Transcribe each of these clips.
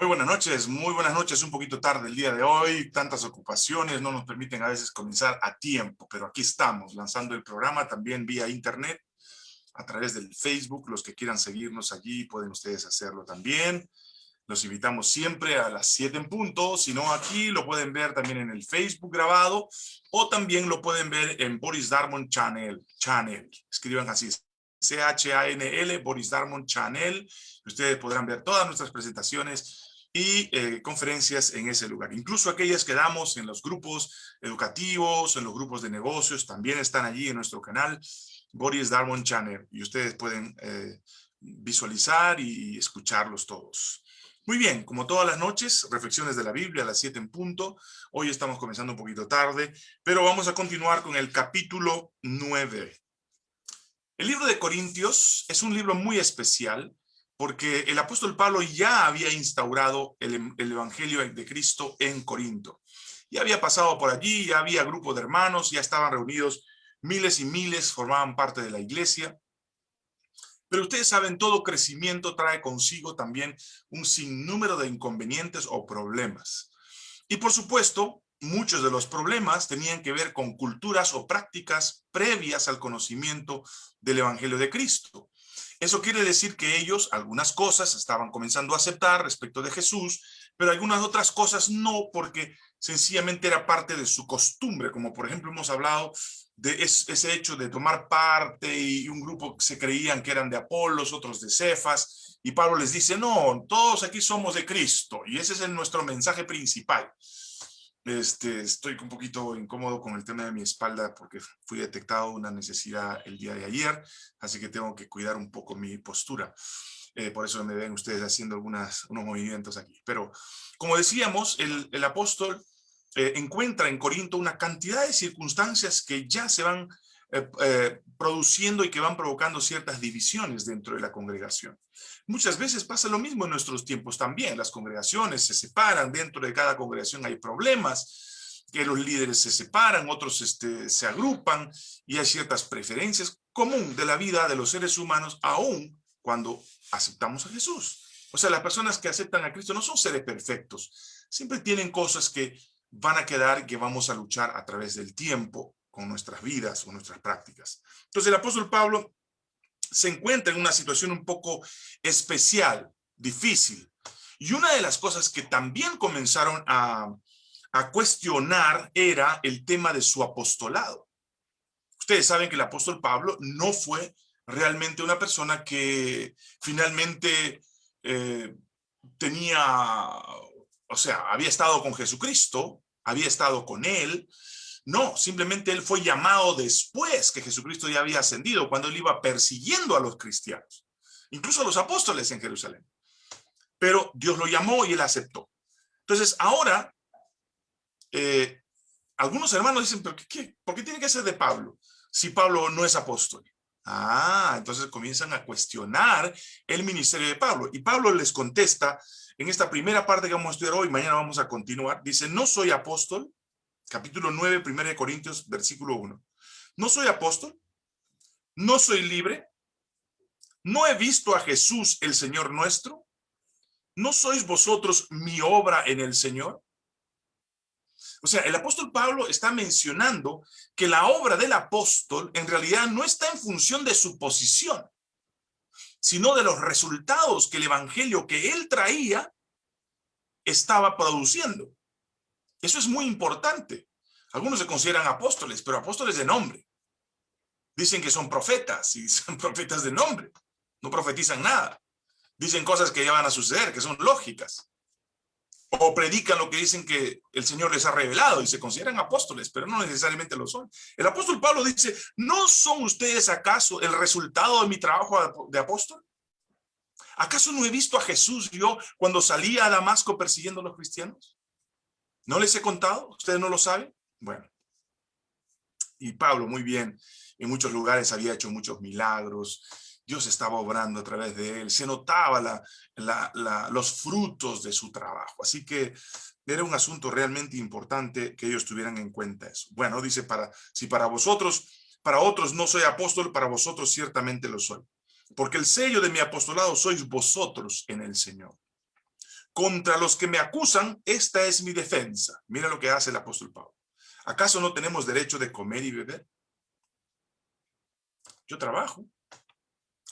Muy buenas noches, muy buenas noches, un poquito tarde el día de hoy, tantas ocupaciones no nos permiten a veces comenzar a tiempo, pero aquí estamos lanzando el programa también vía internet, a través del Facebook, los que quieran seguirnos allí pueden ustedes hacerlo también. Los invitamos siempre a las 7 en punto, si no aquí lo pueden ver también en el Facebook grabado o también lo pueden ver en Boris Darmon Channel, channel. escriban así, C-H-A-N-L, Boris Darmon Channel, ustedes podrán ver todas nuestras presentaciones y eh, conferencias en ese lugar. Incluso aquellas que damos en los grupos educativos, en los grupos de negocios, también están allí en nuestro canal, Boris Darwin Channel, y ustedes pueden eh, visualizar y escucharlos todos. Muy bien, como todas las noches, reflexiones de la Biblia a las 7 en punto. Hoy estamos comenzando un poquito tarde, pero vamos a continuar con el capítulo 9. El libro de Corintios es un libro muy especial porque el apóstol Pablo ya había instaurado el, evangelio de Cristo en Corinto. Ya había pasado por allí, ya había grupo de hermanos, ya estaban reunidos miles y miles, formaban parte de la iglesia. Pero ustedes saben, todo crecimiento trae consigo también un sinnúmero de inconvenientes o problemas. Y por supuesto, muchos de los problemas tenían que ver con culturas o prácticas previas al conocimiento del Evangelio de Cristo. Eso quiere decir que ellos algunas cosas estaban comenzando a aceptar respecto de Jesús, pero algunas otras cosas no, porque sencillamente era parte de su costumbre, como por ejemplo hemos hablado de ese hecho de tomar parte y un grupo se creían que eran de Apolos, otros de Cefas, y Pablo les dice, no, todos aquí somos de Cristo, y ese es nuestro mensaje principal. Este, estoy un poquito incómodo con el tema de mi espalda porque fui detectado una necesidad el día de ayer, así que tengo que cuidar un poco mi postura. Eh, por eso me ven ustedes haciendo algunas, unos movimientos aquí. Pero como decíamos, el, el apóstol eh, encuentra en Corinto una cantidad de circunstancias que ya se van eh, produciendo y que van provocando ciertas divisiones dentro de la congregación. Muchas veces pasa lo mismo en nuestros tiempos también. Las congregaciones se separan, dentro de cada congregación hay problemas, que los líderes se separan, otros este, se agrupan y hay ciertas preferencias común de la vida de los seres humanos, aún cuando aceptamos a Jesús. O sea, las personas que aceptan a Cristo no son seres perfectos, siempre tienen cosas que van a quedar que vamos a luchar a través del tiempo con nuestras vidas o nuestras prácticas. Entonces el apóstol Pablo se encuentra en una situación un poco especial, difícil. Y una de las cosas que también comenzaron a, cuestionar era el tema de su apostolado. Ustedes saben que el apóstol Pablo no fue realmente una persona que finalmente eh, tenía, o sea, había estado con Jesucristo, había estado con él, no, simplemente él fue llamado después que Jesucristo ya había ascendido, cuando él iba persiguiendo a los cristianos, incluso a los apóstoles en Jerusalén. Pero Dios lo llamó y él aceptó. Entonces, ahora, eh, algunos hermanos dicen, ¿pero qué, ¿por qué tiene que ser de Pablo si Pablo no es apóstol? Ah, entonces comienzan a cuestionar el ministerio de Pablo. Y Pablo les contesta en esta primera parte que vamos a estudiar hoy, mañana vamos a continuar, dice, no soy apóstol, capítulo 9, 1 Corintios, versículo 1. No soy apóstol, no soy libre, no he visto a Jesús el Señor nuestro, ¿no sois vosotros mi obra en el Señor? O sea, el apóstol Pablo está mencionando que la obra del apóstol en realidad no está en función de su posición, sino de los resultados que el evangelio que él traía estaba produciendo. Eso es muy importante. Algunos se consideran apóstoles, pero apóstoles de nombre. Dicen que son profetas y son profetas de nombre. No profetizan nada. Dicen cosas que ya van a suceder, que son lógicas. O predican lo que dicen que el Señor les ha revelado y se consideran apóstoles, pero no necesariamente lo son. El apóstol Pablo dice, ¿no son ustedes acaso el resultado de mi trabajo de apóstol? ¿Acaso no he visto a Jesús yo cuando salía a Damasco persiguiendo a los cristianos? ¿No les he contado? ¿Ustedes no lo saben? Bueno. Y Pablo, muy bien, en muchos lugares había hecho muchos milagros, Dios estaba obrando a través de él, se notaba los frutos de su trabajo. Así que era un asunto realmente importante que ellos tuvieran en cuenta eso. Bueno, dice, para, si para vosotros, para otros no soy apóstol, para vosotros ciertamente lo soy. Porque el sello de mi apostolado sois vosotros en el Señor. Contra los que me acusan, esta es mi defensa. Mira lo que hace el apóstol Pablo. ¿Acaso no tenemos derecho de comer y beber? Yo trabajo,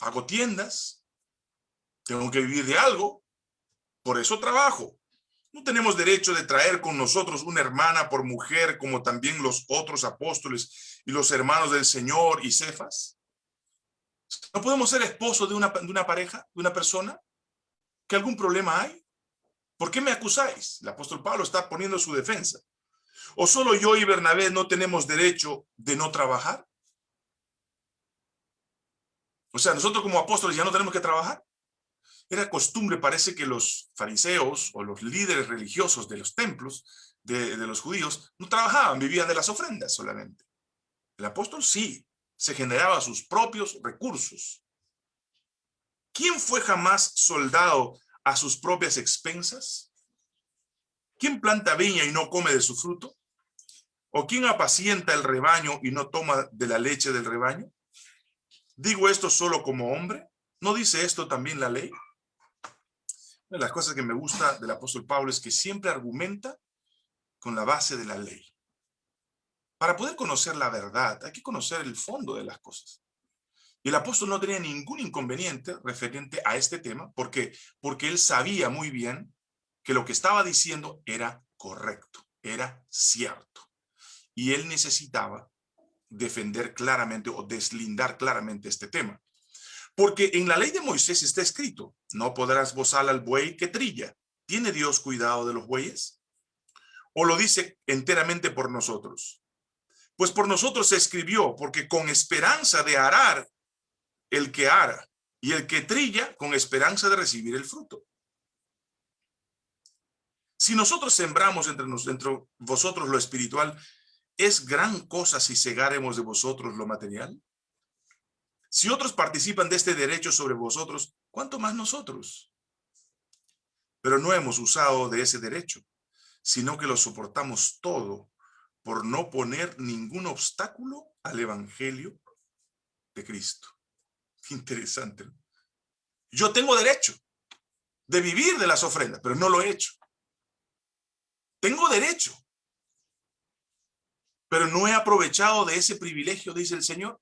hago tiendas, tengo que vivir de algo, por eso trabajo. No tenemos derecho de traer con nosotros una hermana por mujer como también los otros apóstoles y los hermanos del Señor y Cefas. ¿No podemos ser esposos de una, de una pareja, de una persona? ¿Que algún problema hay? ¿Por qué me acusáis? El apóstol Pablo está poniendo su defensa. ¿O solo yo y Bernabé no tenemos derecho de no trabajar? O sea, nosotros como apóstoles ya no tenemos que trabajar. Era costumbre, parece que los fariseos o los líderes religiosos de los templos de, los judíos no trabajaban, vivían de las ofrendas solamente. El apóstol sí, se generaba sus propios recursos. ¿Quién fue jamás soldado a sus propias expensas? ¿Quién planta viña y no come de su fruto? ¿O quién apacienta el rebaño y no toma de la leche del rebaño? ¿Digo esto solo como hombre? ¿No dice esto también la ley? Una de las cosas que me gusta del apóstol Pablo es que siempre argumenta con la base de la ley. Para poder conocer la verdad, hay que conocer el fondo de las cosas. El apóstol no tenía ningún inconveniente referente a este tema, porque porque él sabía muy bien que lo que estaba diciendo era correcto, era cierto. Y él necesitaba defender claramente o deslindar claramente este tema. Porque en la ley de Moisés está escrito, no podrás bozar al buey que trilla. ¿Tiene Dios cuidado de los bueyes? ¿O lo dice enteramente por nosotros? Pues por nosotros se escribió, porque con esperanza de arar el que ara, y el que trilla con esperanza de recibir el fruto. Si nosotros sembramos entre, entre vosotros lo espiritual, ¿es gran cosa si cegaremos de vosotros lo material? Si otros participan de este derecho sobre vosotros, ¿cuánto más nosotros? Pero no hemos usado de ese derecho, sino que lo soportamos todo por no poner ningún obstáculo al evangelio de Cristo. Interesante. Yo tengo derecho de vivir de las ofrendas, pero no lo he hecho. Tengo derecho, pero no he aprovechado de ese privilegio, dice el Señor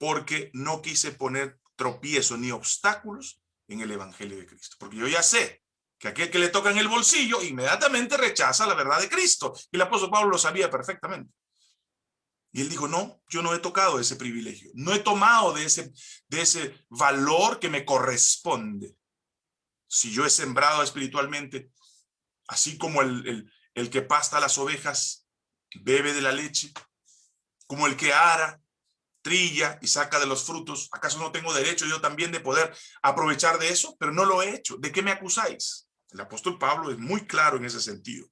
porque no quise poner tropiezo ni obstáculos en el Evangelio de Cristo. Porque yo ya sé que aquel que le toca en el bolsillo inmediatamente rechaza la verdad de Cristo. Y el apóstol Pablo lo sabía perfectamente. Y él dijo, no, yo no he tocado ese privilegio. No he tomado de ese, de ese valor que me corresponde. Si yo he sembrado espiritualmente, así como el, el, el que pasta las ovejas, bebe de la leche, como el que ara, trilla y saca de los frutos, ¿acaso no tengo derecho yo también de poder aprovechar de eso? Pero no lo he hecho. ¿De qué me acusáis? El apóstol Pablo es muy claro en ese sentido.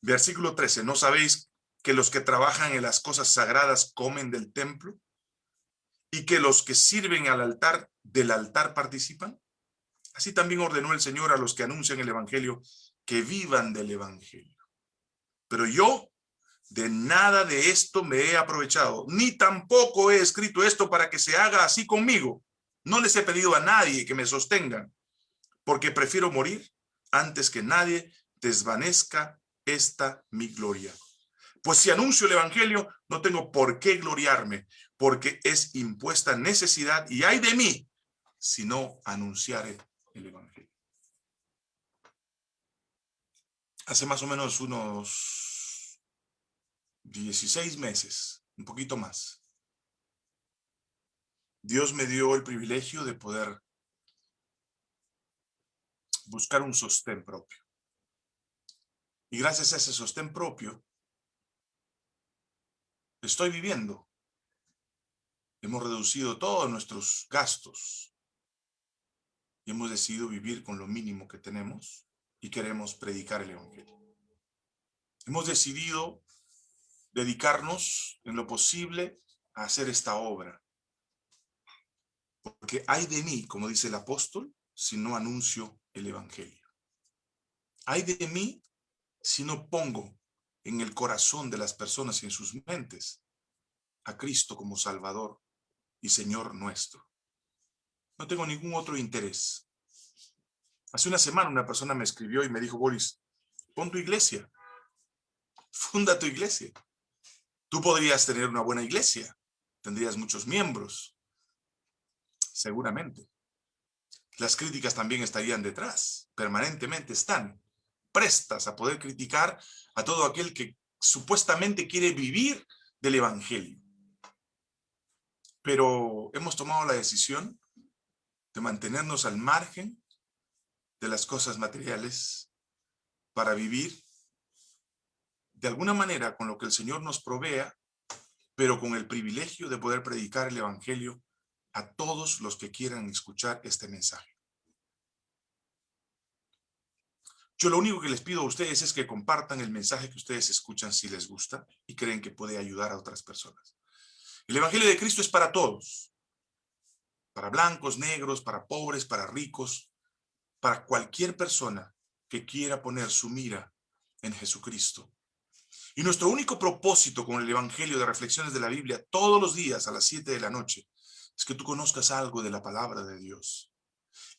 Versículo 13, ¿no sabéis que los que trabajan en las cosas sagradas comen del templo? ¿Y que los que sirven al altar, del altar participan? Así también ordenó el Señor a los que anuncian el evangelio que vivan del evangelio. Pero yo de nada de esto me he aprovechado, ni tampoco he escrito esto para que se haga así conmigo. No les he pedido a nadie que me sostengan, porque prefiero morir antes que nadie desvanezca esta mi gloria. Pues si anuncio el evangelio, no tengo por qué gloriarme, porque es impuesta necesidad y hay de mí si no anunciare el evangelio. Hace más o menos unos 16 meses, un poquito más. Dios me dio el privilegio de poder buscar un sostén propio. Y gracias a ese sostén propio, estoy viviendo. Hemos reducido todos nuestros gastos y hemos decidido vivir con lo mínimo que tenemos y queremos predicar el Evangelio. Hemos decidido dedicarnos en lo posible a hacer esta obra. Porque hay de mí, como dice el apóstol, si no anuncio el evangelio. Hay de mí si no pongo en el corazón de las personas y en sus mentes a Cristo como Salvador y Señor nuestro. No tengo ningún otro interés. Hace una semana una persona me escribió y me dijo, Boris, pon tu iglesia, funda tu iglesia. Tú podrías tener una buena iglesia, tendrías muchos miembros, seguramente. Las críticas también estarían detrás, permanentemente están prestas a poder criticar a todo aquel que supuestamente quiere vivir del evangelio. Pero hemos tomado la decisión de mantenernos al margen de las cosas materiales para vivir de alguna manera con lo que el Señor nos provea, pero con el privilegio de poder predicar el evangelio a todos los que quieran escuchar este mensaje. Yo lo único que les pido a ustedes es que compartan el mensaje que ustedes escuchan si les gusta y creen que puede ayudar a otras personas. El Evangelio de Cristo es para todos. Para blancos, negros, para pobres, para ricos, para cualquier persona que quiera poner su mira en Jesucristo. Y nuestro único propósito con el Evangelio de Reflexiones de la Biblia todos los días a las 7 de la noche es que tú conozcas algo de la palabra de Dios.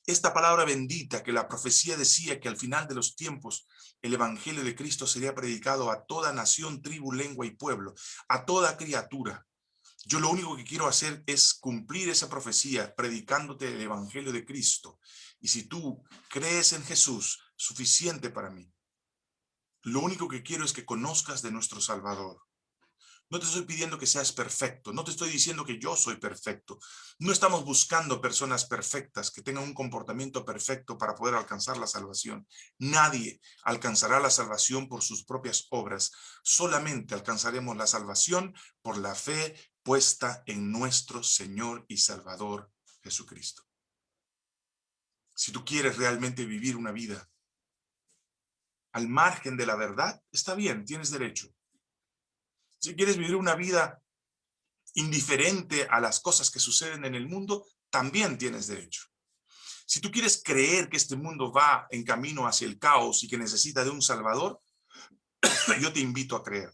Esta palabra bendita que la profecía decía que al final de los tiempos el evangelio de Cristo sería predicado a toda nación, tribu, lengua y pueblo, a toda criatura. Yo lo único que quiero hacer es cumplir esa profecía predicándote el evangelio de Cristo. Y si tú crees en Jesús, suficiente para mí. Lo único que quiero es que conozcas de nuestro Salvador. No te estoy pidiendo que seas perfecto, no te estoy diciendo que yo soy perfecto. No estamos buscando personas perfectas que tengan un comportamiento perfecto para poder alcanzar la salvación. Nadie alcanzará la salvación por sus propias obras. Solamente alcanzaremos la salvación por la fe puesta en nuestro Señor y Salvador Jesucristo. Si tú quieres realmente vivir una vida al margen de la verdad, está bien, tienes derecho. Si quieres vivir una vida indiferente a las cosas que suceden en el mundo, también tienes derecho. Si tú quieres creer que este mundo va en camino hacia el caos y que necesita de un salvador, yo te invito a creer.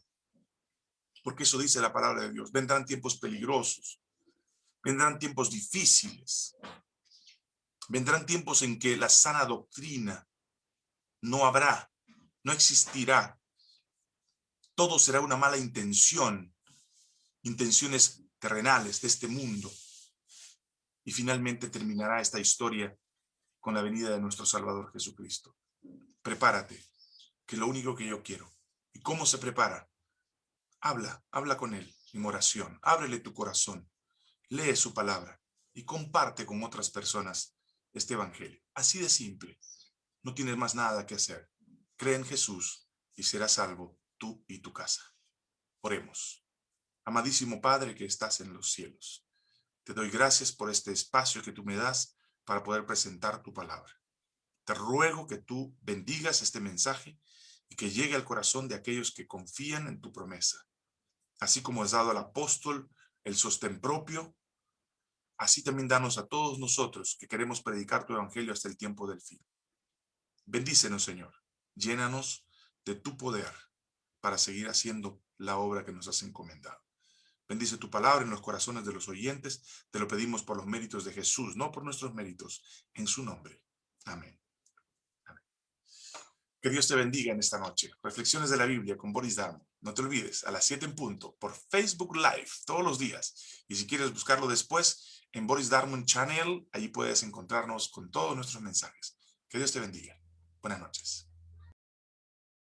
Porque eso dice la palabra de Dios. Vendrán tiempos peligrosos. Vendrán tiempos difíciles. Vendrán tiempos en que la sana doctrina no habrá, no existirá todo será una mala intención, intenciones terrenales de este mundo. Y finalmente terminará esta historia con la venida de nuestro Salvador Jesucristo. Prepárate, que lo único que yo quiero. ¿Y cómo se prepara? Habla, habla con Él en oración, ábrele tu corazón, lee su palabra y comparte con otras personas este evangelio. Así de simple. No tienes más nada que hacer. Cree en Jesús y serás salvo tú y tu casa. Oremos. Amadísimo Padre que estás en los cielos, te doy gracias por este espacio que tú me das para poder presentar tu palabra. Te ruego que tú bendigas este mensaje y que llegue al corazón de aquellos que confían en tu promesa. Así como has dado al apóstol el sostén propio, así también danos a todos nosotros que queremos predicar tu evangelio hasta el tiempo del fin. Bendícenos, Señor. Llénanos de tu poder para seguir haciendo la obra que nos has encomendado. Bendice tu palabra en los corazones de los oyentes. Te lo pedimos por los méritos de Jesús, no por nuestros méritos, en su nombre. Amén. Que Dios te bendiga en esta noche. Reflexiones de la Biblia con Boris Darmo. No te olvides, a las 7 en punto, por Facebook Live, todos los días. Y si quieres buscarlo después, en Boris Darmon Channel, allí puedes encontrarnos con todos nuestros mensajes. Que Dios te bendiga. Buenas noches.